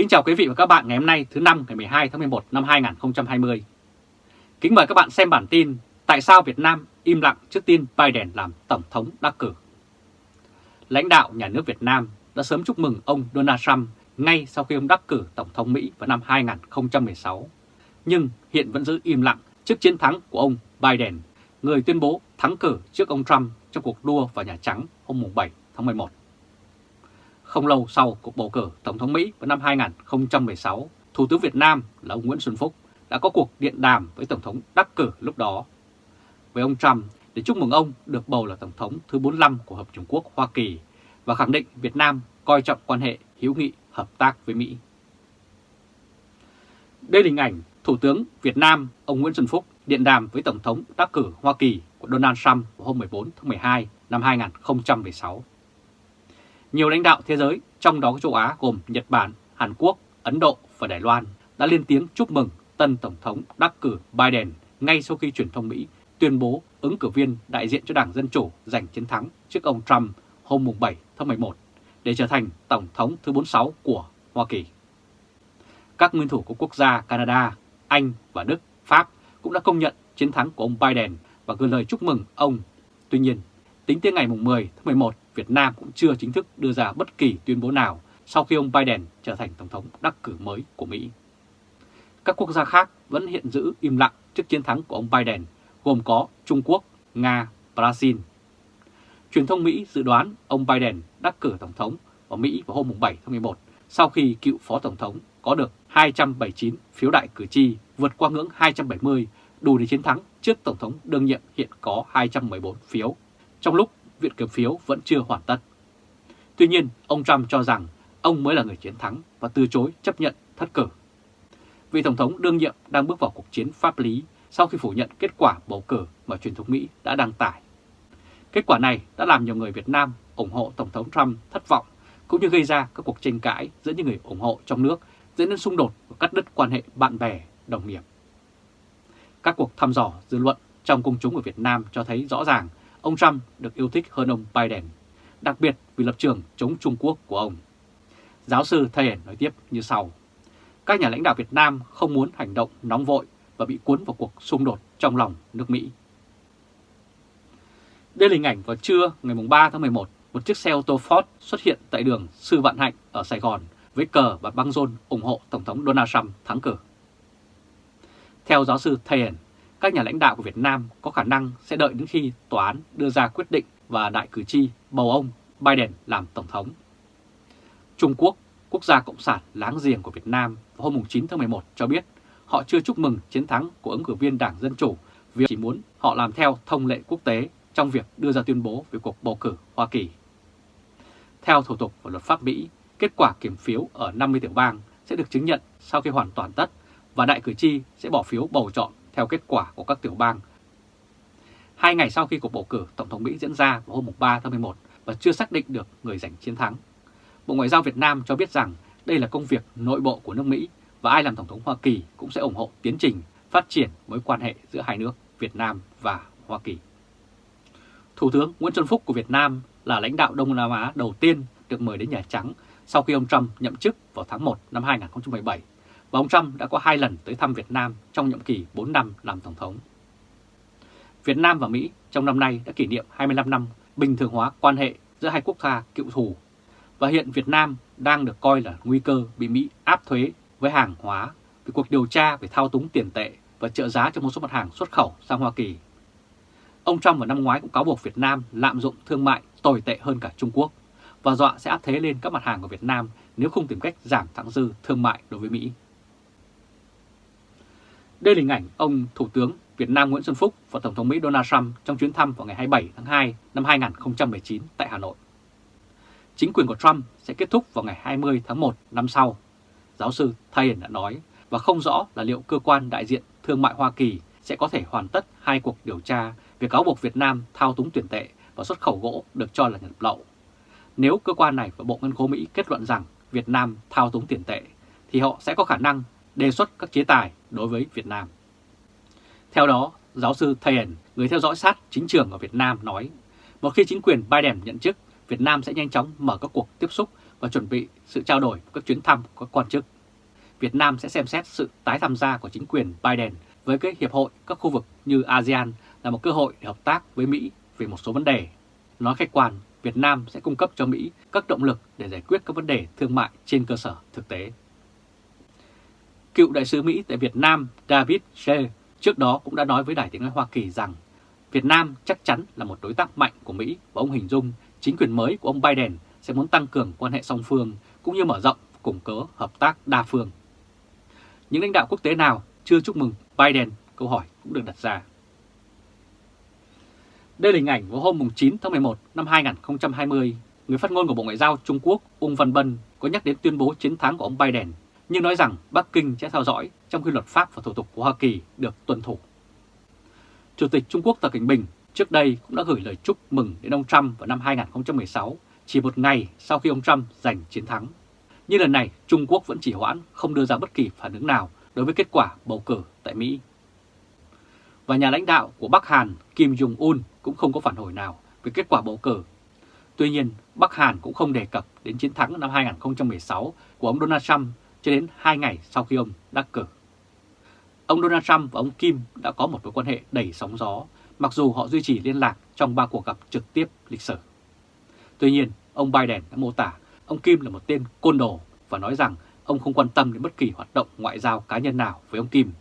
Kính chào quý vị và các bạn ngày hôm nay thứ năm ngày 12 tháng 11 năm 2020. Kính mời các bạn xem bản tin Tại sao Việt Nam im lặng trước tin Biden làm Tổng thống đắc cử. Lãnh đạo nhà nước Việt Nam đã sớm chúc mừng ông Donald Trump ngay sau khi ông đắc cử Tổng thống Mỹ vào năm 2016, nhưng hiện vẫn giữ im lặng trước chiến thắng của ông Biden, người tuyên bố thắng cử trước ông Trump trong cuộc đua vào Nhà Trắng hôm 7 tháng 11. Không lâu sau cuộc bầu cử Tổng thống Mỹ vào năm 2016, Thủ tướng Việt Nam là ông Nguyễn Xuân Phúc đã có cuộc điện đàm với Tổng thống đắc cử lúc đó. Với ông Trump để chúc mừng ông được bầu là Tổng thống thứ 45 của Hợp Trung Quốc Hoa Kỳ và khẳng định Việt Nam coi trọng quan hệ hữu nghị hợp tác với Mỹ. Đây là hình ảnh Thủ tướng Việt Nam ông Nguyễn Xuân Phúc điện đàm với Tổng thống đắc cử Hoa Kỳ của Donald Trump vào hôm 14 tháng 12 năm 2016. Nhiều lãnh đạo thế giới, trong đó có châu Á gồm Nhật Bản, Hàn Quốc, Ấn Độ và Đài Loan đã lên tiếng chúc mừng tân Tổng thống đắc cử Biden ngay sau khi truyền thông Mỹ tuyên bố ứng cử viên đại diện cho Đảng Dân Chủ giành chiến thắng trước ông Trump hôm 7 tháng 11 để trở thành Tổng thống thứ 46 của Hoa Kỳ. Các nguyên thủ của quốc gia Canada, Anh và Đức, Pháp cũng đã công nhận chiến thắng của ông Biden và gửi lời chúc mừng ông. Tuy nhiên, tính tới ngày 10 tháng 11, Việt Nam cũng chưa chính thức đưa ra bất kỳ tuyên bố nào sau khi ông Biden trở thành Tổng thống đắc cử mới của Mỹ. Các quốc gia khác vẫn hiện giữ im lặng trước chiến thắng của ông Biden, gồm có Trung Quốc, Nga, Brazil. Truyền thông Mỹ dự đoán ông Biden đắc cử Tổng thống ở Mỹ vào hôm 7 tháng 11 sau khi cựu Phó Tổng thống có được 279 phiếu đại cử tri vượt qua ngưỡng 270 đủ để chiến thắng trước Tổng thống đương nhiệm hiện có 214 phiếu, trong lúc viện kiểm phiếu vẫn chưa hoàn tất. Tuy nhiên, ông Trump cho rằng ông mới là người chiến thắng và từ chối chấp nhận thất cử. Vị Tổng thống đương nhiệm đang bước vào cuộc chiến pháp lý sau khi phủ nhận kết quả bầu cử mà truyền thống Mỹ đã đăng tải. Kết quả này đã làm nhiều người Việt Nam ủng hộ Tổng thống Trump thất vọng, cũng như gây ra các cuộc tranh cãi giữa những người ủng hộ trong nước dẫn đến xung đột và cắt đứt quan hệ bạn bè, đồng nghiệp. Các cuộc thăm dò dư luận trong công chúng ở Việt Nam cho thấy rõ ràng ông Trump được yêu thích hơn ông Biden, đặc biệt vì lập trường chống Trung Quốc của ông. Giáo sư Thayen nói tiếp như sau. Các nhà lãnh đạo Việt Nam không muốn hành động nóng vội và bị cuốn vào cuộc xung đột trong lòng nước Mỹ. Đây là hình ảnh vào trưa ngày 3 tháng 11, một chiếc xe ô tô Ford xuất hiện tại đường Sư Vạn Hạnh ở Sài Gòn với cờ và băng rôn ủng hộ Tổng thống Donald Trump thắng cử. Theo giáo sư Thayen, các nhà lãnh đạo của Việt Nam có khả năng sẽ đợi đến khi tòa án đưa ra quyết định và đại cử tri bầu ông Biden làm Tổng thống. Trung Quốc, quốc gia cộng sản láng giềng của Việt Nam vào hôm 9 tháng 11 cho biết họ chưa chúc mừng chiến thắng của ứng cử viên Đảng Dân Chủ vì chỉ muốn họ làm theo thông lệ quốc tế trong việc đưa ra tuyên bố về cuộc bầu cử Hoa Kỳ. Theo thủ tục và luật pháp Mỹ, kết quả kiểm phiếu ở 50 tiểu bang sẽ được chứng nhận sau khi hoàn toàn tất và đại cử tri sẽ bỏ phiếu bầu chọn theo kết quả của các tiểu bang. Hai ngày sau khi cuộc bầu cử Tổng thống Mỹ diễn ra vào hôm 3 tháng 11 và chưa xác định được người giành chiến thắng, Bộ Ngoại giao Việt Nam cho biết rằng đây là công việc nội bộ của nước Mỹ và ai làm Tổng thống Hoa Kỳ cũng sẽ ủng hộ tiến trình phát triển mối quan hệ giữa hai nước Việt Nam và Hoa Kỳ. Thủ tướng Nguyễn Xuân Phúc của Việt Nam là lãnh đạo Đông Nam Á đầu tiên được mời đến Nhà Trắng sau khi ông Trump nhậm chức vào tháng 1 năm 2017 và ông Trump đã có hai lần tới thăm Việt Nam trong nhiệm kỳ 4 năm làm Tổng thống. Việt Nam và Mỹ trong năm nay đã kỷ niệm 25 năm bình thường hóa quan hệ giữa hai quốc gia cựu thù và hiện Việt Nam đang được coi là nguy cơ bị Mỹ áp thuế với hàng hóa, vì cuộc điều tra về thao túng tiền tệ và trợ giá cho một số mặt hàng xuất khẩu sang Hoa Kỳ. Ông Trump vào năm ngoái cũng cáo buộc Việt Nam lạm dụng thương mại tồi tệ hơn cả Trung Quốc và dọa sẽ áp thế lên các mặt hàng của Việt Nam nếu không tìm cách giảm thẳng dư thương mại đối với Mỹ. Đây là hình ảnh ông Thủ tướng Việt Nam Nguyễn Xuân Phúc và Tổng thống Mỹ Donald Trump trong chuyến thăm vào ngày 27 tháng 2 năm 2019 tại Hà Nội. Chính quyền của Trump sẽ kết thúc vào ngày 20 tháng 1 năm sau, giáo sư Thayen đã nói, và không rõ là liệu cơ quan đại diện thương mại Hoa Kỳ sẽ có thể hoàn tất hai cuộc điều tra về cáo buộc Việt Nam thao túng tiền tệ và xuất khẩu gỗ được cho là nhập lậu. Nếu cơ quan này và Bộ Ngân khố Mỹ kết luận rằng Việt Nam thao túng tiền tệ, thì họ sẽ có khả năng đề xuất các chế tài đối với Việt Nam. Theo đó, giáo sư Thayen, người theo dõi sát chính trường ở Việt Nam nói, một khi chính quyền Biden nhận chức, Việt Nam sẽ nhanh chóng mở các cuộc tiếp xúc và chuẩn bị sự trao đổi các chuyến thăm của các quan chức. Việt Nam sẽ xem xét sự tái tham gia của chính quyền Biden với các hiệp hội các khu vực như ASEAN là một cơ hội để hợp tác với Mỹ về một số vấn đề. Nói khách quan, Việt Nam sẽ cung cấp cho Mỹ các động lực để giải quyết các vấn đề thương mại trên cơ sở thực tế. Cựu đại sứ Mỹ tại Việt Nam David Shea trước đó cũng đã nói với Đài tiếng nói Hoa Kỳ rằng Việt Nam chắc chắn là một đối tác mạnh của Mỹ và ông hình dung chính quyền mới của ông Biden sẽ muốn tăng cường quan hệ song phương cũng như mở rộng củng cố hợp tác đa phương. Những lãnh đạo quốc tế nào chưa chúc mừng Biden? Câu hỏi cũng được đặt ra. Đây là hình ảnh vào hôm 9 tháng 11 năm 2020, người phát ngôn của Bộ Ngoại giao Trung Quốc Ung Văn Bân có nhắc đến tuyên bố chiến thắng của ông Biden, nhưng nói rằng Bắc Kinh sẽ theo dõi trong khi luật pháp và thủ tục của Hoa Kỳ được tuân thủ. Chủ tịch Trung Quốc Tập Cảnh Bình trước đây cũng đã gửi lời chúc mừng đến ông Trump vào năm 2016, chỉ một ngày sau khi ông Trump giành chiến thắng. Nhưng lần này Trung Quốc vẫn chỉ hoãn không đưa ra bất kỳ phản ứng nào đối với kết quả bầu cử tại Mỹ. Và nhà lãnh đạo của Bắc Hàn Kim Jong-un cũng không có phản hồi nào về kết quả bầu cử. Tuy nhiên, Bắc Hàn cũng không đề cập đến chiến thắng năm 2016 của ông Donald Trump cho đến 2 ngày sau khi ông đắc cử. Ông Donald Trump và ông Kim đã có một mối quan hệ đầy sóng gió, mặc dù họ duy trì liên lạc trong ba cuộc gặp trực tiếp lịch sử. Tuy nhiên, ông Biden đã mô tả ông Kim là một tên côn đồ và nói rằng ông không quan tâm đến bất kỳ hoạt động ngoại giao cá nhân nào với ông Kim.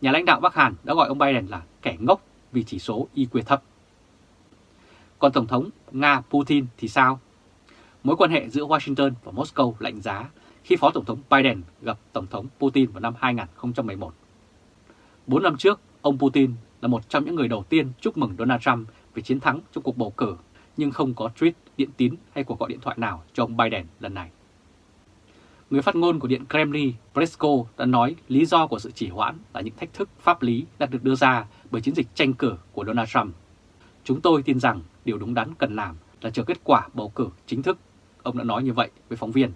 Nhà lãnh đạo Bắc Hàn đã gọi ông Biden là kẻ ngốc vì chỉ số IQ thấp. Còn Tổng thống Nga Putin thì sao? Mối quan hệ giữa Washington và Moscow lạnh giá khi Phó Tổng thống Biden gặp Tổng thống Putin vào năm 2011. Bốn năm trước, ông Putin là một trong những người đầu tiên chúc mừng Donald Trump về chiến thắng trong cuộc bầu cử, nhưng không có tweet, điện tín hay cuộc gọi điện thoại nào cho ông Biden lần này. Người phát ngôn của Điện Kremlin, Pesko đã nói lý do của sự chỉ hoãn là những thách thức pháp lý đã được đưa ra bởi chiến dịch tranh cử của Donald Trump. Chúng tôi tin rằng điều đúng đắn cần làm là chờ kết quả bầu cử chính thức. Ông đã nói như vậy với phóng viên.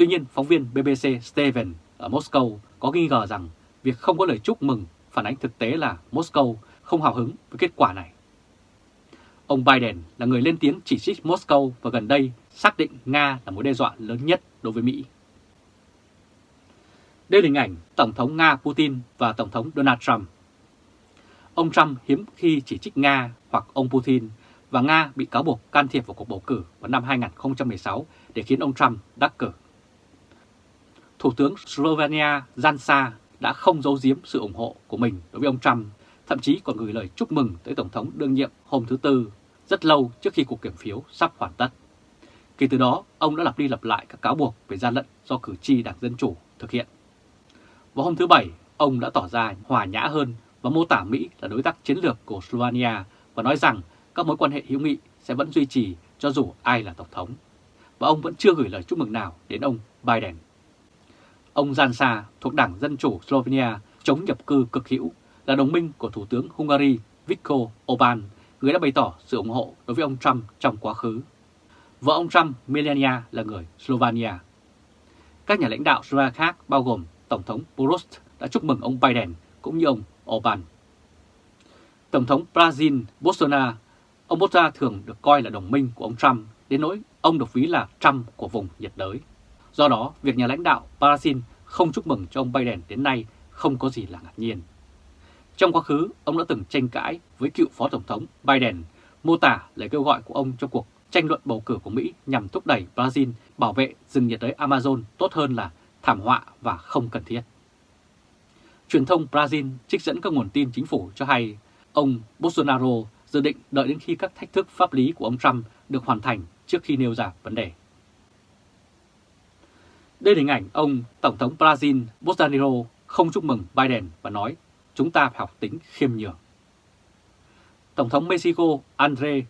Tuy nhiên, phóng viên BBC Steven ở Moscow có nghi ngờ rằng việc không có lời chúc mừng phản ánh thực tế là Moscow không hào hứng với kết quả này. Ông Biden là người lên tiếng chỉ trích Moscow và gần đây xác định Nga là mối đe dọa lớn nhất đối với Mỹ. Đây là hình ảnh Tổng thống Nga Putin và Tổng thống Donald Trump. Ông Trump hiếm khi chỉ trích Nga hoặc ông Putin và Nga bị cáo buộc can thiệp vào cuộc bầu cử vào năm 2016 để khiến ông Trump đắc cử. Thủ tướng Slovenia Jansa đã không giấu giếm sự ủng hộ của mình đối với ông Trump, thậm chí còn gửi lời chúc mừng tới Tổng thống đương nhiệm hôm thứ Tư, rất lâu trước khi cuộc kiểm phiếu sắp hoàn tất. Kể từ đó, ông đã lặp đi lặp lại các cáo buộc về gian lận do cử tri Đảng Dân Chủ thực hiện. Vào hôm thứ Bảy, ông đã tỏ ra hòa nhã hơn và mô tả Mỹ là đối tác chiến lược của Slovenia và nói rằng các mối quan hệ hữu nghị sẽ vẫn duy trì cho dù ai là Tổng thống. Và ông vẫn chưa gửi lời chúc mừng nào đến ông Biden. Ông Jansa thuộc Đảng Dân Chủ Slovenia chống nhập cư cực hữu là đồng minh của Thủ tướng Hungary Viktor Orbán, người đã bày tỏ sự ủng hộ đối với ông Trump trong quá khứ. Vợ ông Trump, Melania, là người Slovenia. Các nhà lãnh đạo Slovenia khác bao gồm Tổng thống Boros đã chúc mừng ông Biden cũng như ông Orbán. Tổng thống Brazil Bolsonaro, ông Bolsonaro thường được coi là đồng minh của ông Trump, đến nỗi ông được ví là Trump của vùng nhiệt đới. Do đó, việc nhà lãnh đạo Brazil không chúc mừng cho ông Biden đến nay không có gì là ngạc nhiên. Trong quá khứ, ông đã từng tranh cãi với cựu Phó Tổng thống Biden, mô tả lời kêu gọi của ông trong cuộc tranh luận bầu cử của Mỹ nhằm thúc đẩy Brazil bảo vệ rừng nhiệt đới Amazon tốt hơn là thảm họa và không cần thiết. Truyền thông Brazil trích dẫn các nguồn tin chính phủ cho hay ông Bolsonaro dự định đợi đến khi các thách thức pháp lý của ông Trump được hoàn thành trước khi nêu ra vấn đề. Đây là hình ảnh ông Tổng thống Brazil Bolsonaro không chúc mừng Biden và nói chúng ta phải học tính khiêm nhường. Tổng thống Mexico André,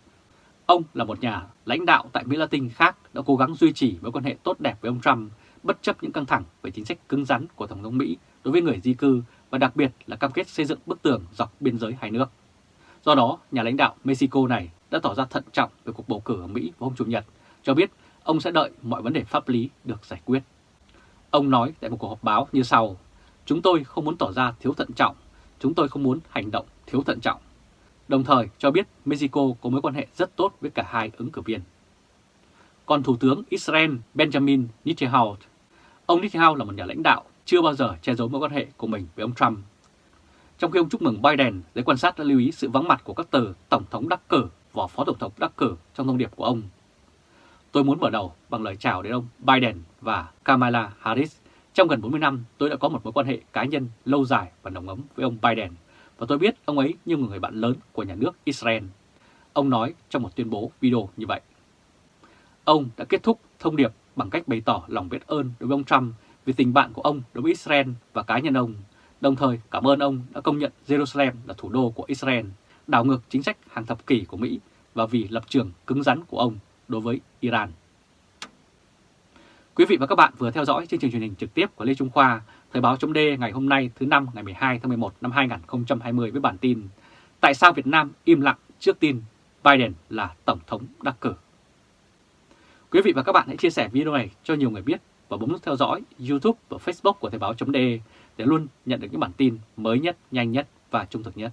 ông là một nhà lãnh đạo tại Mỹ Latin khác đã cố gắng duy trì mối quan hệ tốt đẹp với ông Trump bất chấp những căng thẳng về chính sách cứng rắn của Tổng thống Mỹ đối với người di cư và đặc biệt là cam kết xây dựng bức tường dọc biên giới hai nước. Do đó, nhà lãnh đạo Mexico này đã tỏ ra thận trọng về cuộc bầu cử ở Mỹ vào hôm Chủ nhật, cho biết ông sẽ đợi mọi vấn đề pháp lý được giải quyết. Ông nói tại một cuộc họp báo như sau, chúng tôi không muốn tỏ ra thiếu thận trọng, chúng tôi không muốn hành động thiếu thận trọng. Đồng thời cho biết Mexico có mối quan hệ rất tốt với cả hai ứng cử viên. Còn Thủ tướng Israel Benjamin Netanyahu, ông Netanyahu là một nhà lãnh đạo chưa bao giờ che giấu mối quan hệ của mình với ông Trump. Trong khi ông chúc mừng Biden, giới quan sát đã lưu ý sự vắng mặt của các từ Tổng thống đắc cử và Phó Tổng thống đắc cử trong thông điệp của ông. Tôi muốn mở đầu bằng lời chào đến ông Biden và Kamala Harris. Trong gần 40 năm, tôi đã có một mối quan hệ cá nhân lâu dài và nồng ấm với ông Biden, và tôi biết ông ấy như một người bạn lớn của nhà nước Israel. Ông nói trong một tuyên bố video như vậy. Ông đã kết thúc thông điệp bằng cách bày tỏ lòng biết ơn đối với ông Trump vì tình bạn của ông đối với Israel và cá nhân ông, đồng thời cảm ơn ông đã công nhận Jerusalem là thủ đô của Israel, đảo ngược chính sách hàng thập kỷ của Mỹ và vì lập trường cứng rắn của ông đối với Iran. Quý vị và các bạn vừa theo dõi chương trình truyền hình trực tiếp của Lê Trung Khoa, Thời báo chấm ngày hôm nay thứ năm ngày 12 tháng 11 năm 2020 với bản tin Tại sao Việt Nam im lặng trước tin Biden là Tổng thống đắc cử? Quý vị và các bạn hãy chia sẻ video này cho nhiều người biết và bấm nút theo dõi YouTube và Facebook của Thời báo.de để luôn nhận được những bản tin mới nhất, nhanh nhất và trung thực nhất.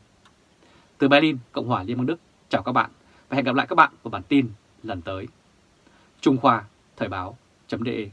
Từ Berlin, Cộng hòa Liên bang Đức, chào các bạn và hẹn gặp lại các bạn vào bản tin lần tới. Trung Khoa, Thời báo.de